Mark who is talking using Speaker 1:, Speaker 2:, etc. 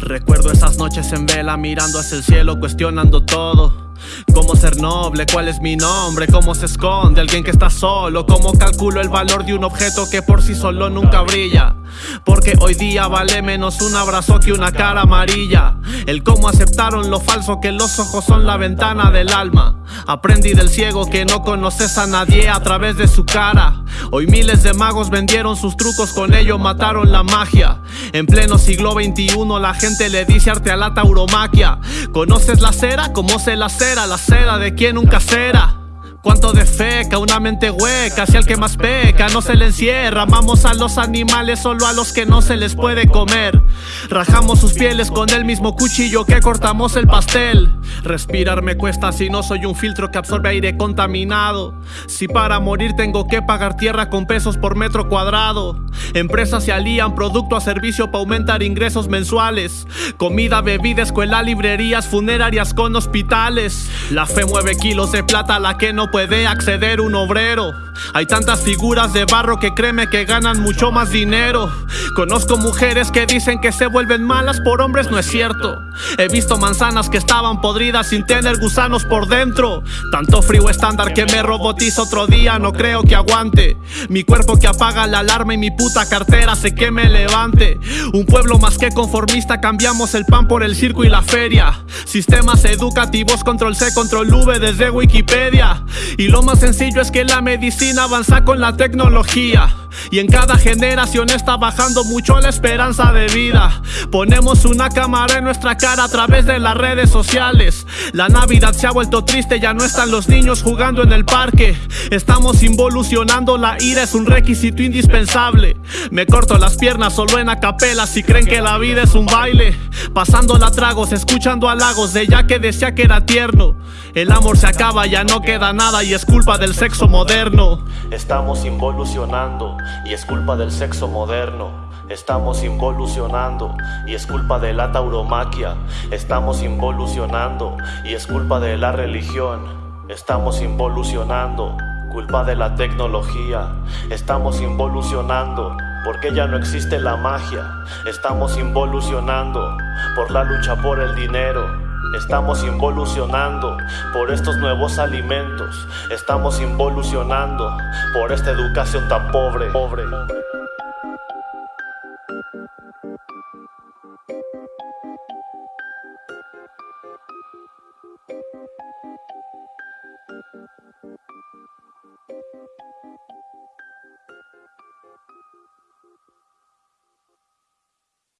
Speaker 1: Recuerdo esas noches en vela mirando hacia el cielo, cuestionando todo. Cómo ser noble, cuál es mi nombre, cómo se esconde alguien que está solo Cómo calculo el valor de un objeto que por sí solo nunca brilla porque hoy día vale menos un abrazo que una cara amarilla. El cómo aceptaron lo falso que los ojos son la ventana del alma. Aprendí del ciego que no conoces a nadie a través de su cara Hoy miles de magos vendieron sus trucos, con ello mataron la magia En pleno siglo XXI la gente le dice arte a la tauromaquia ¿Conoces la cera? ¿Cómo se la cera? La cera de quien nunca será Cuánto de feca, una mente hueca, si al que más peca no se le encierra. Amamos a los animales solo a los que no se les puede comer. Rajamos sus pieles con el mismo cuchillo que cortamos el pastel. Respirar me cuesta si no soy un filtro que absorbe aire contaminado. Si para morir tengo que pagar tierra con pesos por metro cuadrado. Empresas se alían producto a servicio para aumentar ingresos mensuales. Comida, bebida, escuela, librerías, funerarias con hospitales. La fe mueve kilos de plata la que no puede acceder un obrero. Hay tantas figuras de barro que créeme que ganan mucho más dinero. Conozco mujeres que dicen que se vuelven malas por hombres, no es cierto He visto manzanas que estaban podridas sin tener gusanos por dentro. Tanto frío estándar que me robotiza otro día, no creo que aguante. Mi cuerpo que apaga la alarma y mi puta cartera hace que me levante. Un pueblo más que conformista, cambiamos el pan por el circo y la feria. Sistemas educativos, control C, control V desde Wikipedia. Y lo más sencillo es que la medicina avanza con la tecnología y en cada generación está bajando mucho la esperanza de vida. Ponemos una cámara en nuestra cara a través de las redes sociales. La Navidad se ha vuelto triste, ya no están los niños jugando en el parque. Estamos involucionando, la ira es un requisito indispensable. Me corto las piernas solo en acapela si creen que la vida es un baile. Pasando la tragos, escuchando halagos de ya que decía que era tierno. El amor se acaba, ya no queda nada y es culpa del sexo moderno.
Speaker 2: Estamos involucionando y es culpa del sexo moderno. Estamos involucionando y es culpa de la tauromaquia. Estamos involucionando y es culpa de la religión. Estamos involucionando, culpa de la tecnología. Estamos involucionando porque ya no existe la magia. Estamos involucionando por la lucha por el dinero. Estamos involucionando por estos nuevos alimentos. Estamos involucionando por esta educación tan pobre. pobre.